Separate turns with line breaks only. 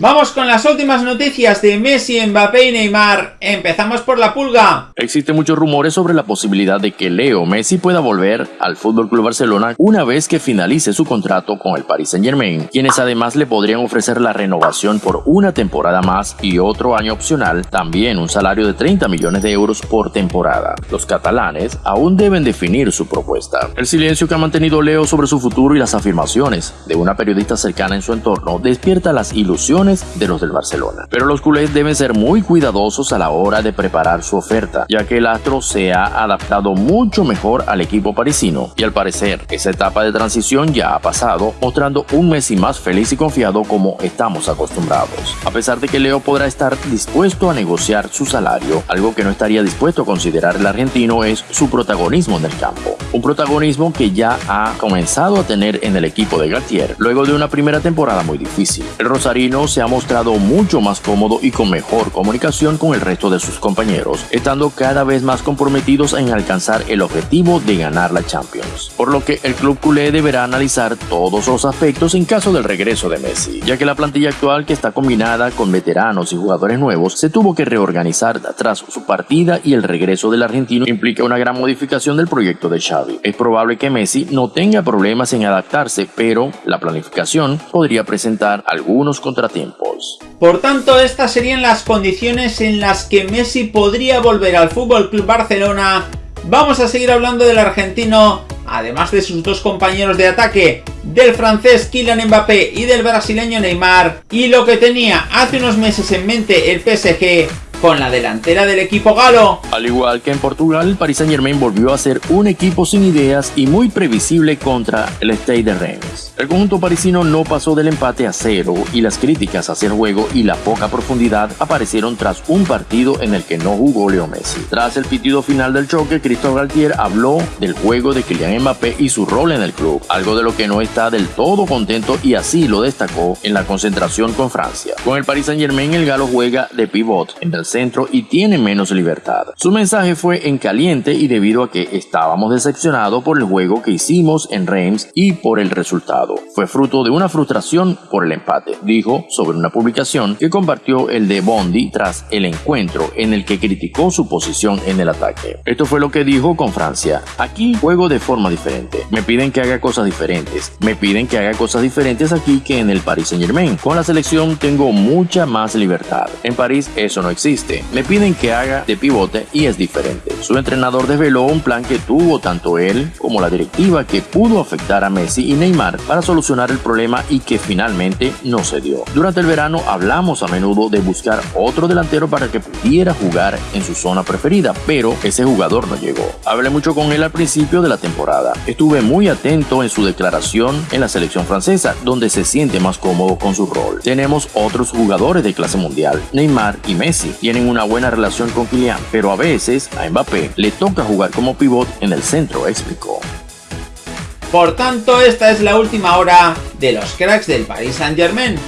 Vamos con las últimas noticias de Messi, Mbappé y Neymar. Empezamos por la pulga.
Existen muchos rumores sobre la posibilidad de que Leo Messi pueda volver al FC Barcelona una vez que finalice su contrato con el Paris Saint Germain, quienes además le podrían ofrecer la renovación por una temporada más y otro año opcional, también un salario de 30 millones de euros por temporada. Los catalanes aún deben definir su propuesta. El silencio que ha mantenido Leo sobre su futuro y las afirmaciones de una periodista cercana en su entorno despierta las ilusiones de los del Barcelona. Pero los culés deben ser muy cuidadosos a la hora de preparar su oferta, ya que el astro se ha adaptado mucho mejor al equipo parisino y al parecer esa etapa de transición ya ha pasado, mostrando un Messi más feliz y confiado como estamos acostumbrados. A pesar de que Leo podrá estar dispuesto a negociar su salario, algo que no estaría dispuesto a considerar el argentino es su protagonismo en el campo. Un protagonismo que ya ha comenzado a tener en el equipo de Galtier luego de una primera temporada muy difícil. El rosarino se ha mostrado mucho más cómodo y con mejor comunicación con el resto de sus compañeros, estando cada vez más comprometidos en alcanzar el objetivo de ganar la Champions. Por lo que el club culé deberá analizar todos los aspectos en caso del regreso de Messi, ya que la plantilla actual que está combinada con veteranos y jugadores nuevos se tuvo que reorganizar tras su partida y el regreso del argentino implica una gran modificación del proyecto de Xavi. Es probable que Messi no tenga problemas en adaptarse, pero la planificación podría presentar algunos contratiempos
por tanto, estas serían las condiciones en las que Messi podría volver al FC Barcelona. Vamos a seguir hablando del argentino, además de sus dos compañeros de ataque, del francés Kylian Mbappé y del brasileño Neymar, y lo que tenía hace unos meses en mente el PSG con la delantera del equipo galo.
Al igual que en Portugal, Paris Saint Germain volvió a ser un equipo sin ideas y muy previsible contra el Stade de Reims. El conjunto parisino no pasó del empate a cero y las críticas hacia el juego y la poca profundidad aparecieron tras un partido en el que no jugó Leo Messi. Tras el pitido final del choque, Christophe Galtier habló del juego de Kylian Mbappé y su rol en el club, algo de lo que no está del todo contento y así lo destacó en la concentración con Francia. Con el Paris Saint Germain el galo juega de pivot en el centro y tiene menos libertad. Su mensaje fue en caliente y debido a que estábamos decepcionados por el juego que hicimos en Reims y por el resultado. Fue fruto de una frustración por el empate, dijo sobre una publicación que compartió el de Bondi tras el encuentro en el que criticó su posición en el ataque. Esto fue lo que dijo con Francia. Aquí juego de forma diferente. Me piden que haga cosas diferentes. Me piden que haga cosas diferentes aquí que en el Paris Saint Germain. Con la selección tengo mucha más libertad. En París eso no existe me piden que haga de pivote y es diferente. Su entrenador desveló un plan que tuvo tanto él como la directiva que pudo afectar a Messi y Neymar para solucionar el problema y que finalmente no se dio. Durante el verano hablamos a menudo de buscar otro delantero para que pudiera jugar en su zona preferida, pero ese jugador no llegó. Hablé mucho con él al principio de la temporada. Estuve muy atento en su declaración en la selección francesa, donde se siente más cómodo con su rol. Tenemos otros jugadores de clase mundial, Neymar y Messi, tienen una buena relación con Kylian, pero a veces a Mbappé le toca jugar como pivot en el centro, explicó.
Por tanto, esta es la última hora de los cracks del Paris Saint Germain.